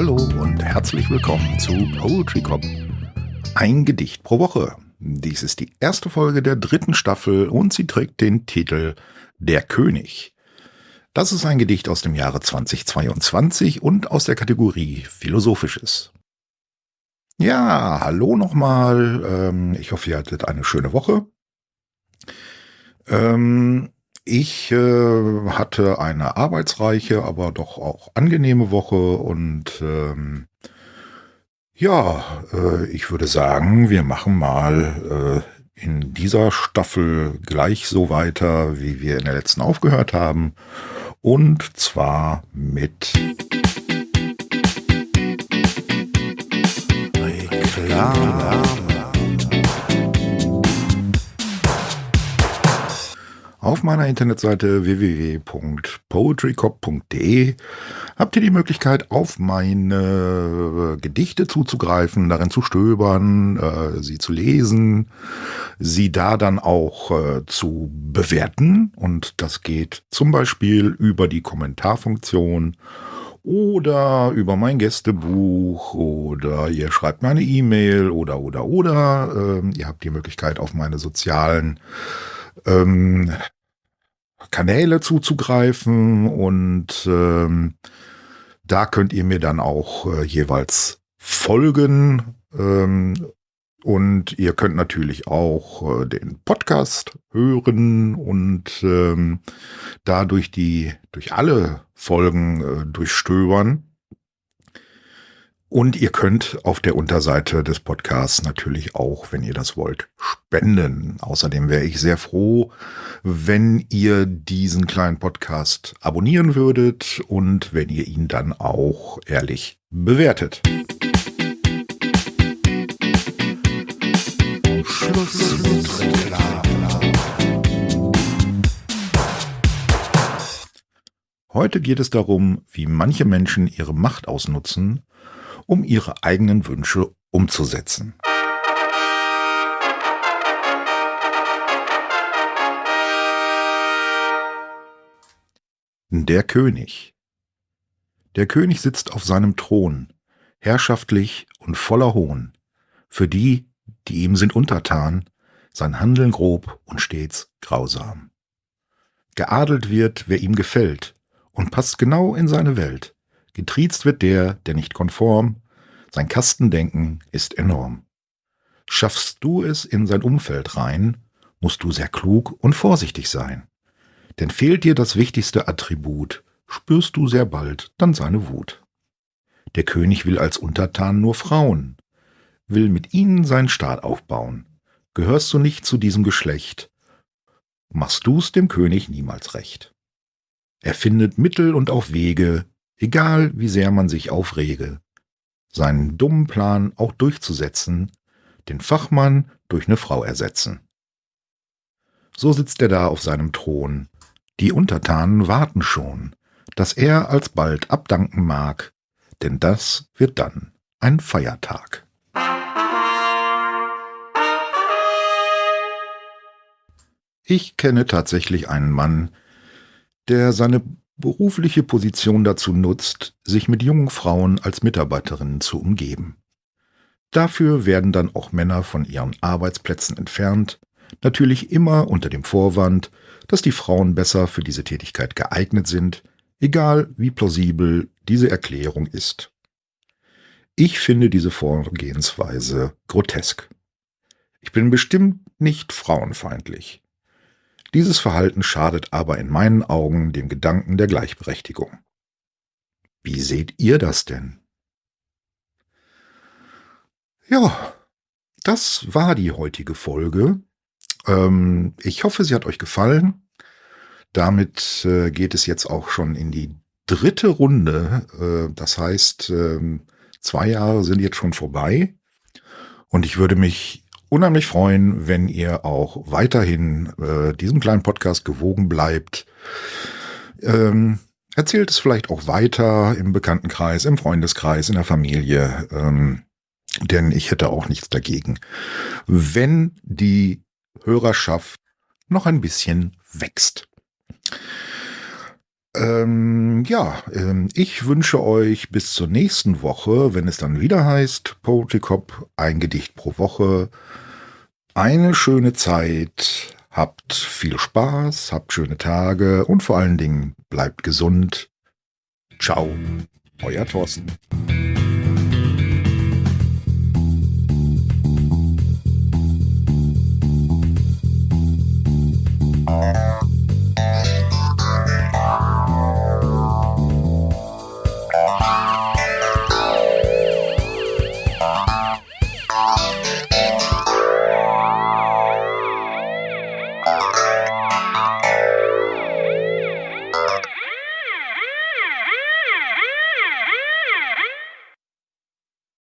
Hallo und herzlich willkommen zu Poetry Cop. Ein Gedicht pro Woche. Dies ist die erste Folge der dritten Staffel und sie trägt den Titel Der König. Das ist ein Gedicht aus dem Jahre 2022 und aus der Kategorie Philosophisches. Ja, hallo nochmal. Ähm, ich hoffe, ihr hattet eine schöne Woche. Ähm, ich äh, hatte eine arbeitsreiche, aber doch auch angenehme Woche und ähm, ja, äh, ich würde sagen, wir machen mal äh, in dieser Staffel gleich so weiter, wie wir in der letzten aufgehört haben. Und zwar mit Reklame. Auf meiner Internetseite www.poetrycop.de habt ihr die Möglichkeit, auf meine Gedichte zuzugreifen, darin zu stöbern, äh, sie zu lesen, sie da dann auch äh, zu bewerten. Und das geht zum Beispiel über die Kommentarfunktion oder über mein Gästebuch oder ihr schreibt mir eine E-Mail oder oder oder. Ähm, ihr habt die Möglichkeit, auf meine sozialen ähm, Kanäle zuzugreifen und ähm, da könnt ihr mir dann auch äh, jeweils folgen ähm, und ihr könnt natürlich auch äh, den Podcast hören und ähm, da die durch alle Folgen äh, durchstöbern. Und ihr könnt auf der Unterseite des Podcasts natürlich auch, wenn ihr das wollt, spenden. Außerdem wäre ich sehr froh, wenn ihr diesen kleinen Podcast abonnieren würdet und wenn ihr ihn dann auch ehrlich bewertet. Heute geht es darum, wie manche Menschen ihre Macht ausnutzen, um ihre eigenen Wünsche umzusetzen. Der König Der König sitzt auf seinem Thron, herrschaftlich und voller Hohn, für die, die ihm sind untertan, sein Handeln grob und stets grausam. Geadelt wird, wer ihm gefällt, und passt genau in seine Welt, Getriezt wird der, der nicht konform, sein Kastendenken ist enorm. Schaffst du es in sein Umfeld rein, musst du sehr klug und vorsichtig sein. Denn fehlt dir das wichtigste Attribut, spürst du sehr bald dann seine Wut. Der König will als Untertan nur Frauen, will mit ihnen seinen Staat aufbauen. Gehörst du nicht zu diesem Geschlecht, machst du's dem König niemals recht. Er findet Mittel und auch Wege, egal wie sehr man sich aufrege, seinen dummen Plan auch durchzusetzen, den Fachmann durch eine Frau ersetzen. So sitzt er da auf seinem Thron, die Untertanen warten schon, dass er alsbald abdanken mag, denn das wird dann ein Feiertag. Ich kenne tatsächlich einen Mann, der seine berufliche Position dazu nutzt, sich mit jungen Frauen als Mitarbeiterinnen zu umgeben. Dafür werden dann auch Männer von ihren Arbeitsplätzen entfernt, natürlich immer unter dem Vorwand, dass die Frauen besser für diese Tätigkeit geeignet sind, egal wie plausibel diese Erklärung ist. Ich finde diese Vorgehensweise grotesk. Ich bin bestimmt nicht frauenfeindlich. Dieses Verhalten schadet aber in meinen Augen dem Gedanken der Gleichberechtigung. Wie seht ihr das denn? Ja, das war die heutige Folge. Ähm, ich hoffe, sie hat euch gefallen. Damit äh, geht es jetzt auch schon in die dritte Runde. Äh, das heißt, äh, zwei Jahre sind jetzt schon vorbei. Und ich würde mich unheimlich freuen, wenn ihr auch weiterhin äh, diesem kleinen Podcast gewogen bleibt. Ähm, erzählt es vielleicht auch weiter im Bekanntenkreis, im Freundeskreis, in der Familie. Ähm, denn ich hätte auch nichts dagegen, wenn die Hörerschaft noch ein bisschen wächst. Ähm, ja, ähm, ich wünsche euch bis zur nächsten Woche, wenn es dann wieder heißt, Poetry Cop, ein Gedicht pro Woche, eine schöne Zeit, habt viel Spaß, habt schöne Tage und vor allen Dingen bleibt gesund. Ciao, euer Thorsten.